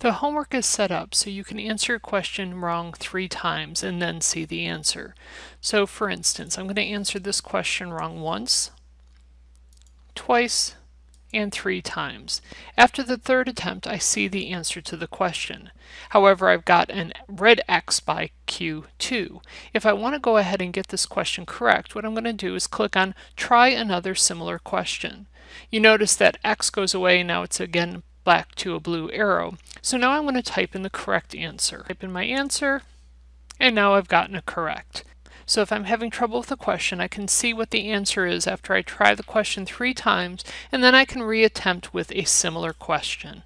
The homework is set up so you can answer a question wrong three times and then see the answer. So for instance, I'm going to answer this question wrong once, twice, and three times. After the third attempt, I see the answer to the question. However, I've got an red X by Q2. If I want to go ahead and get this question correct, what I'm going to do is click on Try Another Similar Question. You notice that X goes away, now it's again black to a blue arrow. So now I'm going to type in the correct answer. Type in my answer, and now I've gotten it correct. So if I'm having trouble with a question, I can see what the answer is after I try the question three times, and then I can reattempt with a similar question.